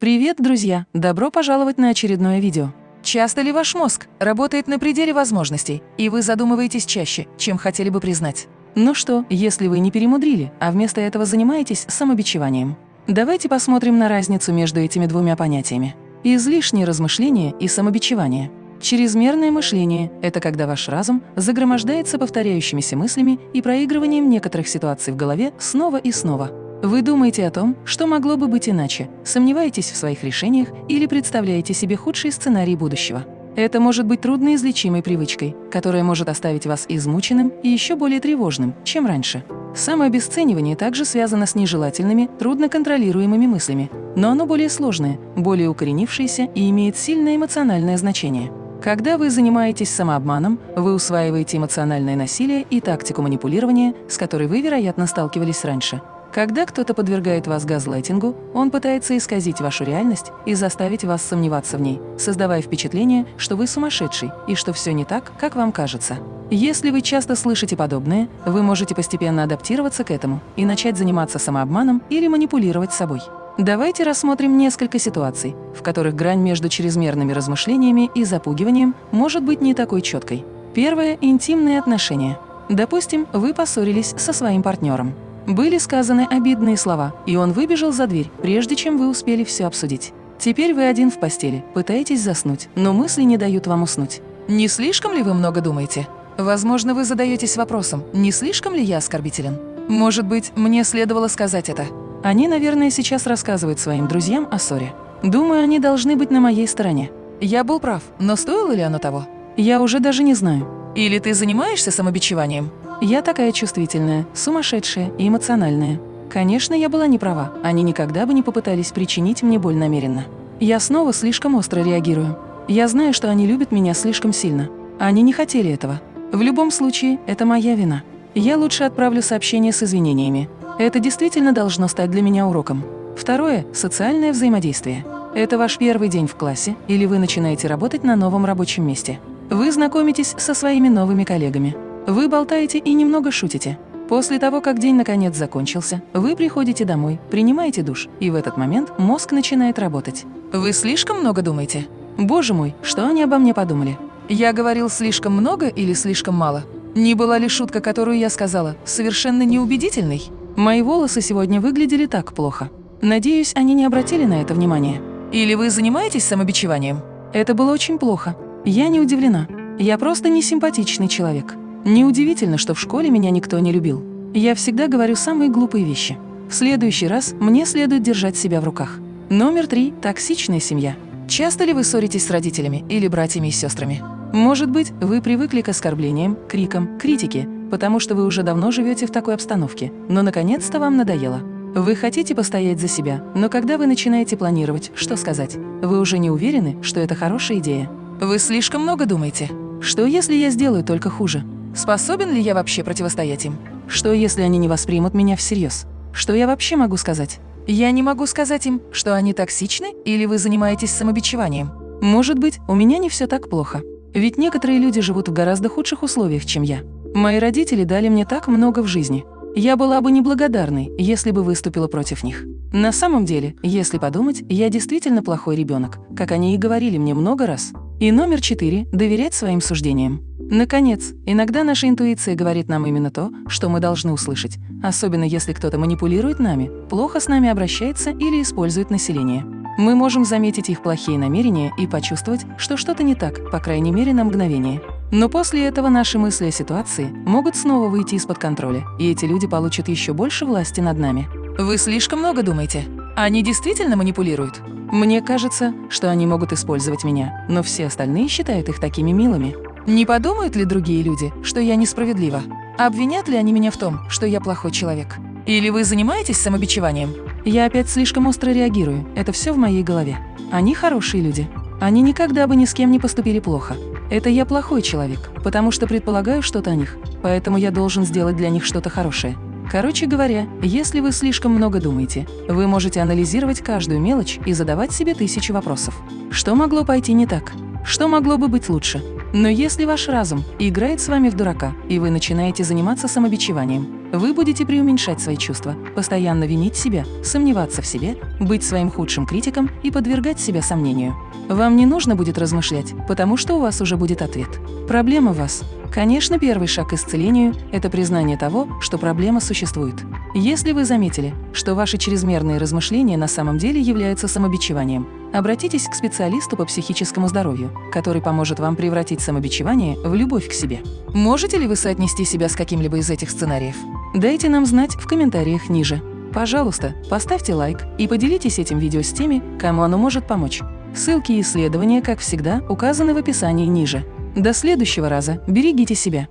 Привет, друзья! Добро пожаловать на очередное видео. Часто ли ваш мозг работает на пределе возможностей, и вы задумываетесь чаще, чем хотели бы признать? Ну что, если вы не перемудрили, а вместо этого занимаетесь самобичеванием? Давайте посмотрим на разницу между этими двумя понятиями. Излишнее размышление и самобичевание. Чрезмерное мышление – это когда ваш разум загромождается повторяющимися мыслями и проигрыванием некоторых ситуаций в голове снова и снова. Вы думаете о том, что могло бы быть иначе, сомневаетесь в своих решениях или представляете себе худший сценарий будущего. Это может быть трудноизлечимой привычкой, которая может оставить вас измученным и еще более тревожным, чем раньше. Самообесценивание также связано с нежелательными, трудноконтролируемыми мыслями, но оно более сложное, более укоренившееся и имеет сильное эмоциональное значение. Когда вы занимаетесь самообманом, вы усваиваете эмоциональное насилие и тактику манипулирования, с которой вы, вероятно, сталкивались раньше. Когда кто-то подвергает вас газлайтингу, он пытается исказить вашу реальность и заставить вас сомневаться в ней, создавая впечатление, что вы сумасшедший и что все не так, как вам кажется. Если вы часто слышите подобное, вы можете постепенно адаптироваться к этому и начать заниматься самообманом или манипулировать собой. Давайте рассмотрим несколько ситуаций, в которых грань между чрезмерными размышлениями и запугиванием может быть не такой четкой. Первое – интимные отношения. Допустим, вы поссорились со своим партнером. Были сказаны обидные слова, и он выбежал за дверь, прежде чем вы успели все обсудить. Теперь вы один в постели, пытаетесь заснуть, но мысли не дают вам уснуть. Не слишком ли вы много думаете? Возможно, вы задаетесь вопросом, не слишком ли я оскорбителен? Может быть, мне следовало сказать это? Они, наверное, сейчас рассказывают своим друзьям о ссоре. Думаю, они должны быть на моей стороне. Я был прав, но стоило ли оно того? Я уже даже не знаю. Или ты занимаешься самобичеванием? Я такая чувствительная, сумасшедшая и эмоциональная. Конечно, я была не права, они никогда бы не попытались причинить мне боль намеренно. Я снова слишком остро реагирую. Я знаю, что они любят меня слишком сильно. Они не хотели этого. В любом случае, это моя вина. Я лучше отправлю сообщение с извинениями. Это действительно должно стать для меня уроком. Второе – социальное взаимодействие. Это ваш первый день в классе или вы начинаете работать на новом рабочем месте. Вы знакомитесь со своими новыми коллегами. Вы болтаете и немного шутите. После того, как день наконец закончился, вы приходите домой, принимаете душ, и в этот момент мозг начинает работать. Вы слишком много думаете? Боже мой, что они обо мне подумали? Я говорил слишком много или слишком мало? Не была ли шутка, которую я сказала, совершенно неубедительной? Мои волосы сегодня выглядели так плохо. Надеюсь, они не обратили на это внимание. Или вы занимаетесь самобичеванием? Это было очень плохо. Я не удивлена. Я просто несимпатичный человек. Неудивительно, что в школе меня никто не любил. Я всегда говорю самые глупые вещи. В следующий раз мне следует держать себя в руках. Номер три – токсичная семья. Часто ли вы ссоритесь с родителями или братьями и сестрами? Может быть, вы привыкли к оскорблениям, крикам, критике, потому что вы уже давно живете в такой обстановке, но наконец-то вам надоело. Вы хотите постоять за себя, но когда вы начинаете планировать, что сказать, вы уже не уверены, что это хорошая идея. Вы слишком много думаете. Что, если я сделаю только хуже? Способен ли я вообще противостоять им? Что, если они не воспримут меня всерьез? Что я вообще могу сказать? Я не могу сказать им, что они токсичны или вы занимаетесь самобичеванием. Может быть, у меня не все так плохо. Ведь некоторые люди живут в гораздо худших условиях, чем я. Мои родители дали мне так много в жизни. Я была бы неблагодарной, если бы выступила против них. На самом деле, если подумать, я действительно плохой ребенок, как они и говорили мне много раз. И номер четыре – доверять своим суждениям. Наконец, иногда наша интуиция говорит нам именно то, что мы должны услышать, особенно если кто-то манипулирует нами, плохо с нами обращается или использует население. Мы можем заметить их плохие намерения и почувствовать, что что-то не так, по крайней мере на мгновение. Но после этого наши мысли о ситуации могут снова выйти из-под контроля, и эти люди получат еще больше власти над нами. Вы слишком много думаете. Они действительно манипулируют? Мне кажется, что они могут использовать меня, но все остальные считают их такими милыми. Не подумают ли другие люди, что я несправедлива? Обвинят ли они меня в том, что я плохой человек? Или вы занимаетесь самобичеванием? Я опять слишком остро реагирую, это все в моей голове. Они хорошие люди. Они никогда бы ни с кем не поступили плохо. Это я плохой человек, потому что предполагаю что-то о них, поэтому я должен сделать для них что-то хорошее. Короче говоря, если вы слишком много думаете, вы можете анализировать каждую мелочь и задавать себе тысячи вопросов. Что могло пойти не так? Что могло бы быть лучше? Но если ваш разум играет с вами в дурака, и вы начинаете заниматься самобичеванием, вы будете преуменьшать свои чувства, постоянно винить себя, сомневаться в себе, быть своим худшим критиком и подвергать себя сомнению. Вам не нужно будет размышлять, потому что у вас уже будет ответ. Проблема вас. Конечно, первый шаг к исцелению – это признание того, что проблема существует. Если вы заметили, что ваши чрезмерные размышления на самом деле являются самобичеванием, обратитесь к специалисту по психическому здоровью, который поможет вам превратить самобичевание в любовь к себе. Можете ли вы соотнести себя с каким-либо из этих сценариев? Дайте нам знать в комментариях ниже. Пожалуйста, поставьте лайк и поделитесь этим видео с теми, кому оно может помочь. Ссылки и исследования, как всегда, указаны в описании ниже. До следующего раза. Берегите себя.